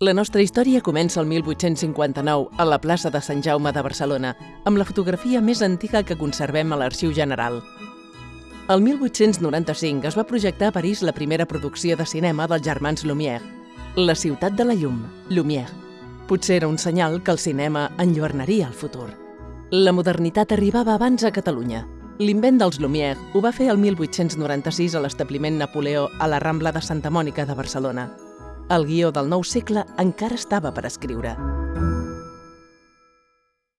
La nostra història comença el 1859 a la plaça de Sant Jaume de Barcelona, amb la fotografia més antiga que conservem a l'Arxiu General. El 1895 es va projectar a París la primera producció de cinema dels germans Lumière, La ciutat de la llum, Lumière. Potser era un senyal que el cinema enlluernaria el futur. La modernitat arribava abans a Catalunya. L'invent dels Lumière ho va fer el 1896 a l'establiment Napoleó a la Rambla de Santa Mònica de Barcelona. El guió del nou segle encara estava per escriure.